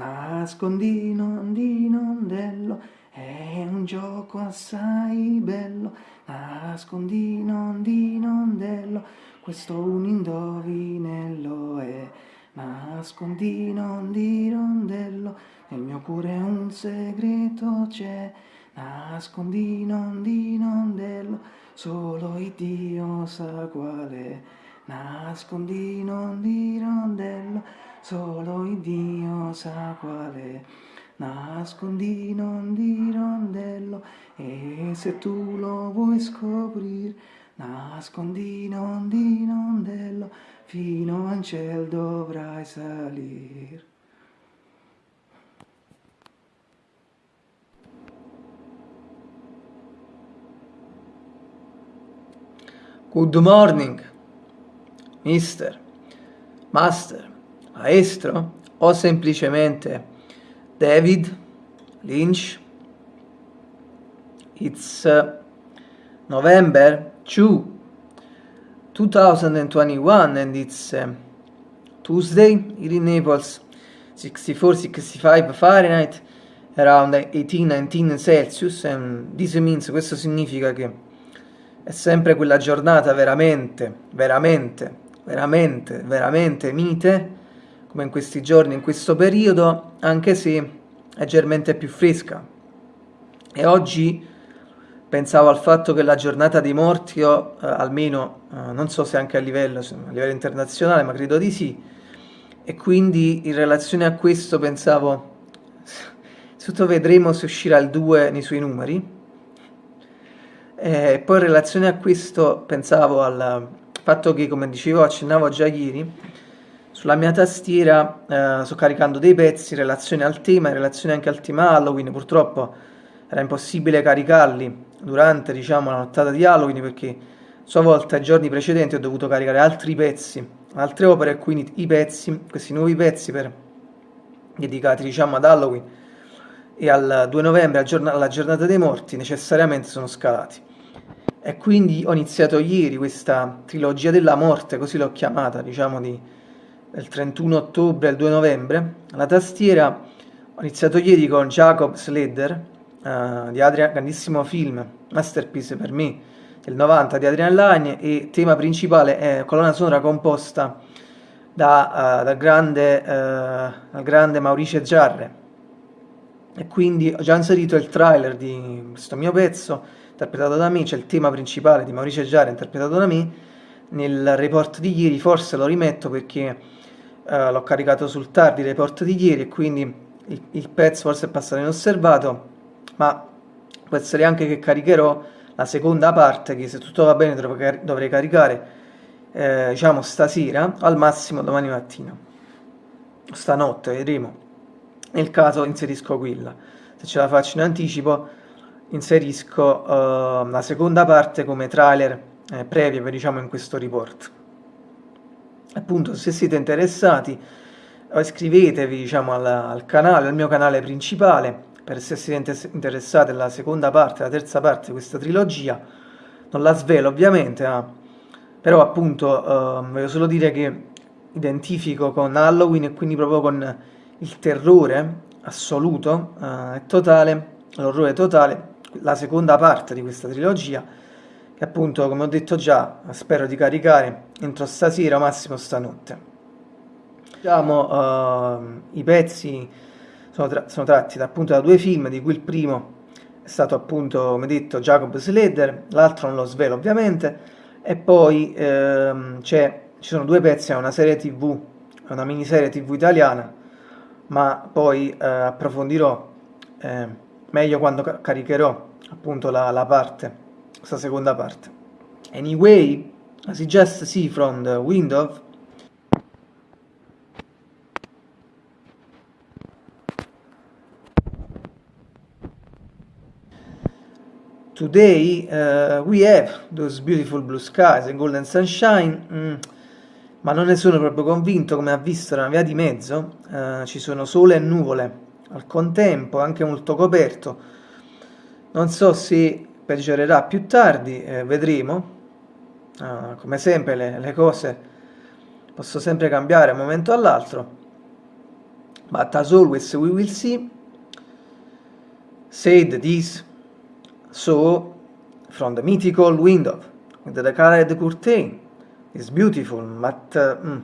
nascondino di nondello, è un gioco assai bello, nascondino di nondello, questo un indovinello è, nascondino di rondello, nel mio cuore un segreto c'è, nascondino di nondello, solo il Dio sa è, nascondino di rondello, solo il Dio sa qual è nascondino di rondello e se tu lo vuoi scoprire nascondino di rondello fino al cielo dovrai salire Good morning, mister, master, maestro o semplicemente David Lynch. It's uh, November 2, 2021 and it's uh, Tuesday here in Naples, 64-65 Fahrenheit, around 18-19 Celsius and this means, questo significa che è sempre quella giornata veramente, veramente, veramente, veramente mite come in questi giorni, in questo periodo, anche se leggermente più fresca. E oggi pensavo al fatto che la giornata dei morti, io, eh, almeno, eh, non so se anche a livello, a livello internazionale, ma credo di sì, e quindi in relazione a questo pensavo, tutto vedremo se uscirà il 2 nei suoi numeri, e poi in relazione a questo pensavo al fatto che, come dicevo, accennavo già ieri, sulla mia tastiera eh, sto caricando dei pezzi in relazione al tema, in relazione anche al tema Halloween, purtroppo era impossibile caricarli durante diciamo, la nottata di Halloween perché a sua volta i giorni precedenti ho dovuto caricare altri pezzi, altre opere e quindi i pezzi, questi nuovi pezzi per, dedicati diciamo, ad Halloween e al 2 novembre, alla giornata dei morti, necessariamente sono scalati. E quindi ho iniziato ieri questa trilogia della morte, così l'ho chiamata, diciamo, di del 31 ottobre al 2 novembre. La tastiera ho iniziato ieri con Jacob Sledder, uh, di Adrian, grandissimo film, masterpiece per me, del 90 di Adrian Lagne e tema principale è colonna sonora composta da, uh, dal, grande, uh, dal grande Maurice Giarre. E quindi ho già inserito il trailer di questo mio pezzo, interpretato da me, c'è il tema principale di Maurice Giarre, interpretato da me, nel report di ieri, forse lo rimetto perché uh, l'ho caricato sul tardi report di ieri e quindi il, il, pezzo forse è passato inosservato, ma può essere anche che caricherò la seconda parte che se tutto va bene dovrei, dovrei caricare eh, diciamo stasera, al massimo domani mattina, stanotte, vedremo. Nel caso inserisco quella, se ce la faccio in anticipo inserisco uh, la seconda parte come trailer eh, previa diciamo in questo report appunto se siete interessati iscrivetevi diciamo al, al canale, al mio canale principale per se siete interessati alla seconda parte, alla terza parte di questa trilogia. Non la svelo ovviamente ma, però appunto eh, voglio solo dire che identifico con Halloween e quindi proprio con il terrore assoluto e eh, totale, l'orrore totale la seconda parte di questa trilogia che appunto come ho detto già spero di caricare entro stasera massimo stanotte. Diciamo uh, i pezzi sono, tra sono, tratti da, appunto da due film di cui il primo è stato appunto come detto Jacob Slater l'altro non lo svelo ovviamente e poi ehm, ci sono due pezzi è una serie tv una miniserie tv italiana ma poi eh, approfondirò eh, meglio quando caricherò appunto la, la parte questa seconda parte. Anyway, you just see from the window, today uh, we have those beautiful blue skies and golden sunshine, mm, ma non ne sono proprio convinto, come ha visto nella via di mezzo, uh, ci sono sole e nuvole al contempo, anche molto coperto. Non so se peggiorerà più tardi, eh, vedremo. Ah, come sempre le, le cose possono sempre cambiare un momento all'altro. but as always we will see. Said this, so from the mythical window with the colored curtain is beautiful, but uh, mm,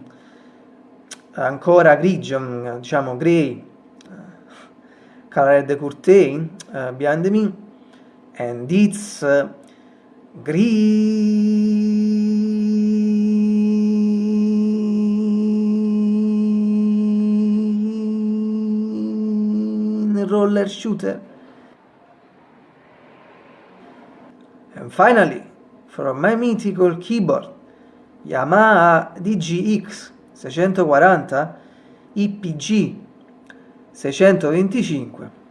ancora grigio, mm, diciamo grey, colored curtain uh, behind me, and it's uh, green roller shooter. And finally, from my mythical keyboard, Yamaha DGX 640 IPG 625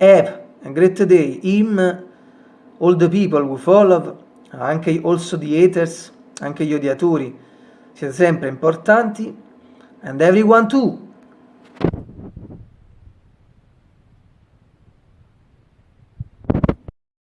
Have a great day, him, all the people who follow, anche also the haters, anche gli odiatori, siete sempre importanti, and everyone too.